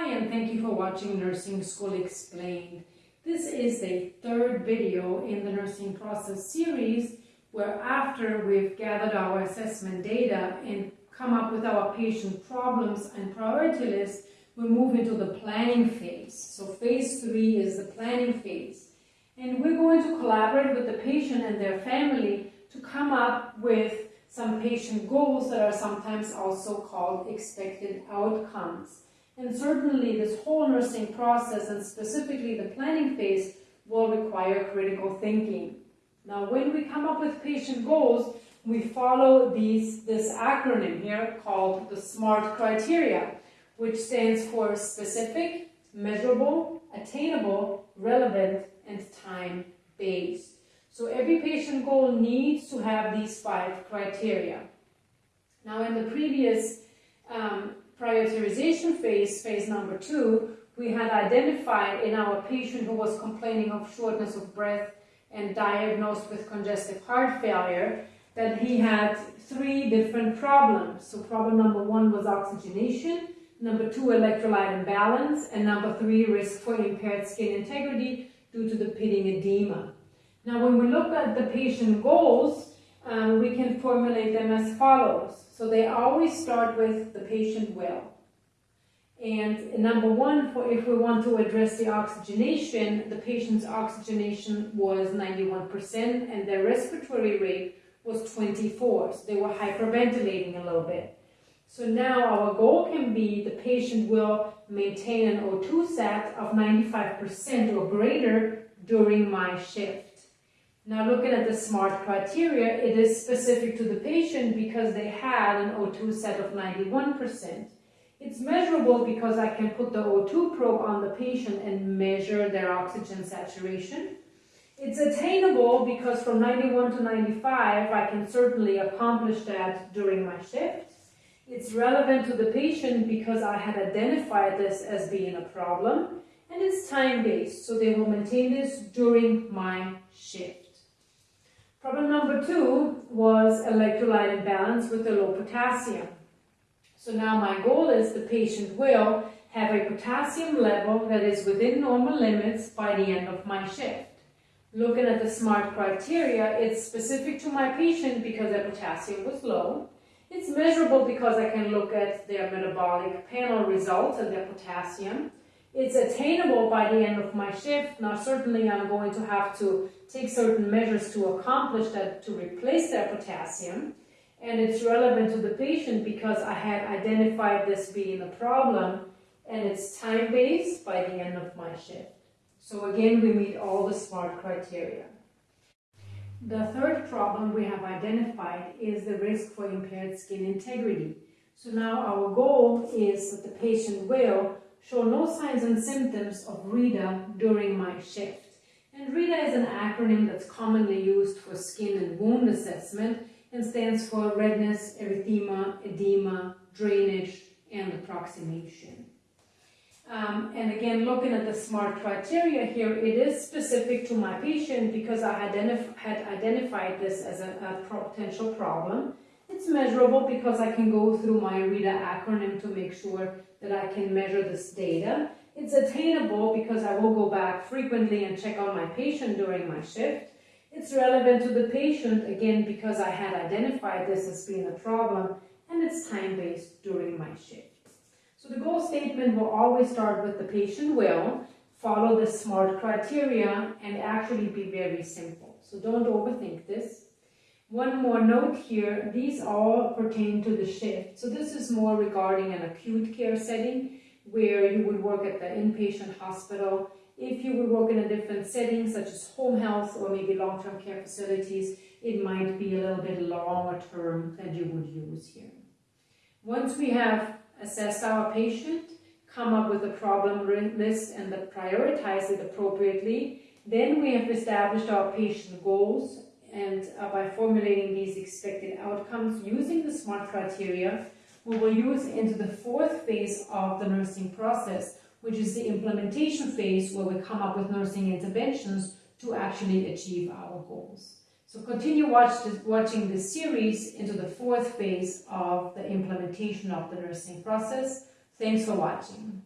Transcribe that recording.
Hi and thank you for watching Nursing School Explained. This is the third video in the nursing process series where after we've gathered our assessment data and come up with our patient problems and priority list, we move into the planning phase. So phase three is the planning phase. And we're going to collaborate with the patient and their family to come up with some patient goals that are sometimes also called expected outcomes. And certainly this whole nursing process and specifically the planning phase will require critical thinking. Now when we come up with patient goals, we follow these, this acronym here called the SMART criteria, which stands for specific, measurable, attainable, relevant, and time-based. So every patient goal needs to have these five criteria. Now in the previous um, prioritization phase, phase number two, we had identified in our patient who was complaining of shortness of breath and diagnosed with congestive heart failure that he had three different problems. So problem number one was oxygenation, number two electrolyte imbalance, and number three risk for impaired skin integrity due to the pitting edema. Now when we look at the patient goals, um, we can formulate them as follows. So they always start with the patient well. And number one, for if we want to address the oxygenation, the patient's oxygenation was 91% and their respiratory rate was 24. So they were hyperventilating a little bit. So now our goal can be the patient will maintain an O2 sat of 95% or greater during my shift. Now looking at the SMART criteria, it is specific to the patient because they had an O2 sat of 91%. It's measurable because I can put the O2 probe on the patient and measure their oxygen saturation. It's attainable because from 91 to 95, I can certainly accomplish that during my shift. It's relevant to the patient because I had identified this as being a problem. And it's time-based, so they will maintain this during my shift. Problem number two was electrolyte imbalance with a low potassium. So now my goal is the patient will have a potassium level that is within normal limits by the end of my shift. Looking at the SMART criteria, it's specific to my patient because their potassium was low. It's measurable because I can look at their metabolic panel results and their potassium. It's attainable by the end of my shift. Now, certainly I'm going to have to take certain measures to accomplish that, to replace that potassium. And it's relevant to the patient because I had identified this being a problem and it's time-based by the end of my shift. So again, we meet all the SMART criteria. The third problem we have identified is the risk for impaired skin integrity. So now our goal is that the patient will show no signs and symptoms of REEDA during my shift. And REEDA is an acronym that's commonly used for skin and wound assessment and stands for redness, erythema, edema, drainage, and approximation. Um, and again, looking at the SMART criteria here, it is specific to my patient because I identif had identified this as a, a potential problem. It's measurable because I can go through my REEDA acronym to make sure that I can measure this data. It's attainable because I will go back frequently and check on my patient during my shift. It's relevant to the patient, again, because I had identified this as being a problem, and it's time-based during my shift. So the goal statement will always start with the patient will, follow the SMART criteria, and actually be very simple. So don't overthink this. One more note here, these all pertain to the shift. So this is more regarding an acute care setting where you would work at the inpatient hospital. If you would work in a different setting, such as home health or maybe long-term care facilities, it might be a little bit longer term that you would use here. Once we have assessed our patient, come up with a problem list and prioritize it appropriately, then we have established our patient goals and uh, by formulating these expected outcomes using the SMART criteria, we will use into the fourth phase of the nursing process, which is the implementation phase where we come up with nursing interventions to actually achieve our goals. So continue watch this, watching this series into the fourth phase of the implementation of the nursing process. Thanks for watching.